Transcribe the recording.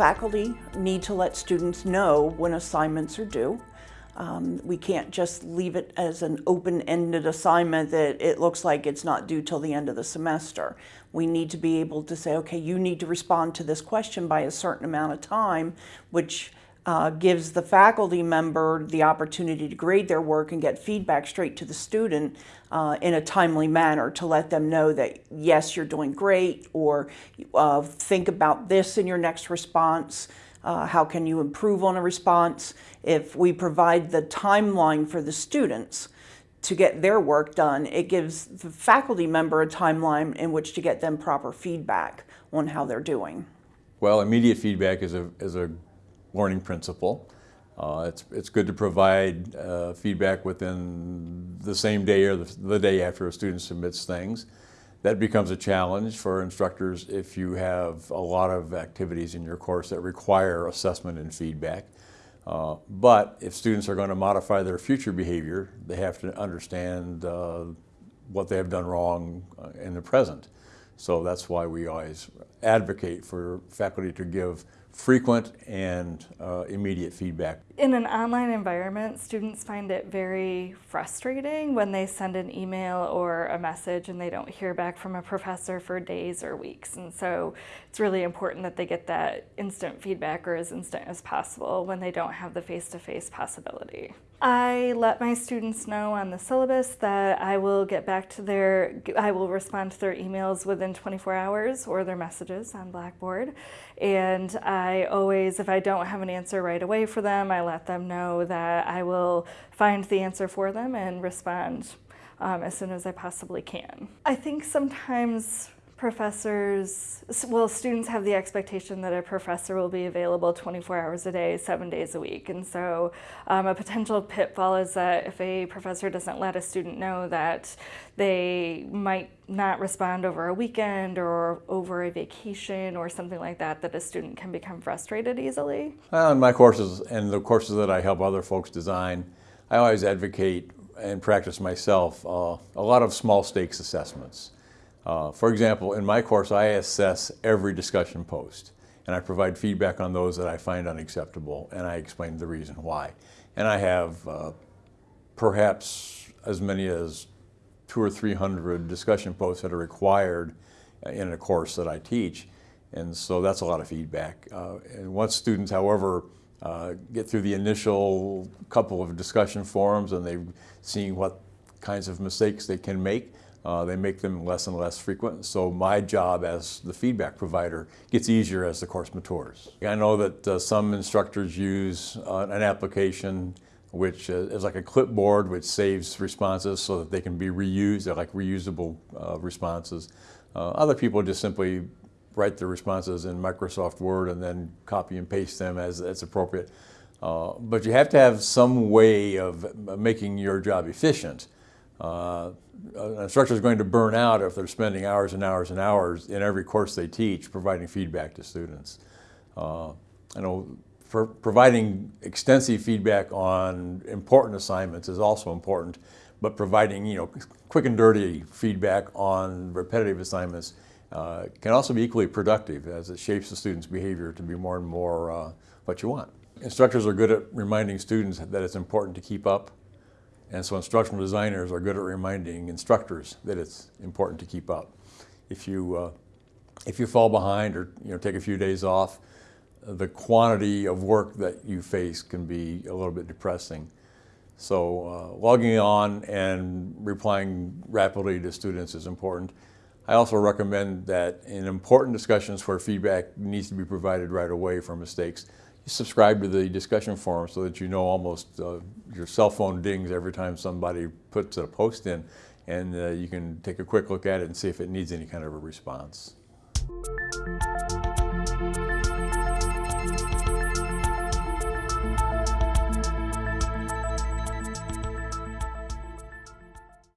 faculty need to let students know when assignments are due. Um, we can't just leave it as an open-ended assignment that it looks like it's not due till the end of the semester. We need to be able to say, okay, you need to respond to this question by a certain amount of time, which uh, gives the faculty member the opportunity to grade their work and get feedback straight to the student uh, in a timely manner to let them know that yes, you're doing great or uh, think about this in your next response. Uh, how can you improve on a response? If we provide the timeline for the students to get their work done, it gives the faculty member a timeline in which to get them proper feedback on how they're doing. Well, immediate feedback is a, is a learning principle. Uh, it's, it's good to provide uh, feedback within the same day or the, the, day after a student submits things. That becomes a challenge for instructors if you have a lot of activities in your course that require assessment and feedback. Uh, but if students are going to modify their future behavior, they have to understand uh, what they have done wrong uh, in the present. So that's why we always advocate for faculty to give frequent and uh, immediate feedback. In an online environment, students find it very frustrating when they send an email or a message and they don't hear back from a professor for days or weeks. And so it's really important that they get that instant feedback or as instant as possible when they don't have the face-to-face -face possibility. I let my students know on the syllabus that I will get back to their, I will respond to their emails within 24 hours or their messages on Blackboard. And I always, if I don't have an answer right away for them, I let them know that I will find the answer for them and respond um, as soon as I possibly can. I think sometimes professors, well, students have the expectation that a professor will be available 24 hours a day, seven days a week. And so um, a potential pitfall is that if a professor doesn't let a student know that they might not respond over a weekend or over a vacation or something like that, that a student can become frustrated easily. Well, in my courses and the courses that I help other folks design, I always advocate and practice myself uh, a lot of small stakes assessments. Uh, for example, in my course, I assess every discussion post, and I provide feedback on those that I find unacceptable, and I explain the reason why. And I have uh, perhaps as many as two or three hundred discussion posts that are required in a course that I teach, and so that's a lot of feedback. Uh, and once students, however, uh, get through the initial couple of discussion forums and they've seen what kinds of mistakes they can make, uh, they make them less and less frequent. So my job as the feedback provider gets easier as the course matures. I know that uh, some instructors use uh, an application which uh, is like a clipboard which saves responses so that they can be reused. They're like reusable uh, responses. Uh, other people just simply write their responses in Microsoft Word and then copy and paste them as, as appropriate. but you have to have some way of making your job efficient. Uh, an instructor is going to burn out if they're spending hours and hours and hours in every course they teach providing feedback to students. Uh, I know for providing extensive feedback on important assignments is also important, but providing you know quick and dirty feedback on repetitive assignments uh, can also be equally productive as it shapes the student's behavior to be more and more uh, what you want. Instructors are good at reminding students that it's important to keep up and so instructional designers are good at reminding instructors that it's important to keep up. If you, uh, if you fall behind or you know, take a few days off, the quantity of work that you face can be a little bit depressing. So uh, logging on and replying rapidly to students is important. I also recommend that in important discussions where feedback needs to be provided right away for mistakes, subscribe to the discussion forum so that you know almost uh, your cell phone dings every time somebody puts a post in and uh, you can take a quick look at it and see if it needs any kind of a response.